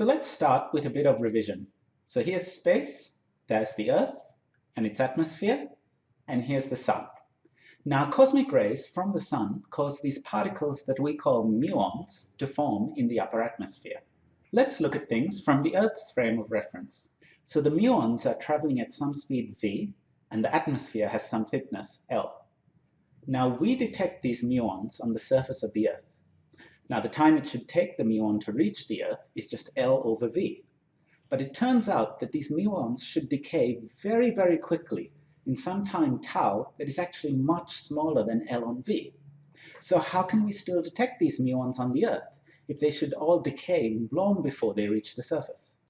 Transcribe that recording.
So let's start with a bit of revision. So here's space, there's the Earth and its atmosphere, and here's the Sun. Now cosmic rays from the Sun cause these particles that we call muons to form in the upper atmosphere. Let's look at things from the Earth's frame of reference. So the muons are traveling at some speed v, and the atmosphere has some thickness L. Now we detect these muons on the surface of the Earth. Now the time it should take the muon to reach the Earth is just L over v. But it turns out that these muons should decay very, very quickly in some time tau that is actually much smaller than L on v. So how can we still detect these muons on the Earth if they should all decay long before they reach the surface?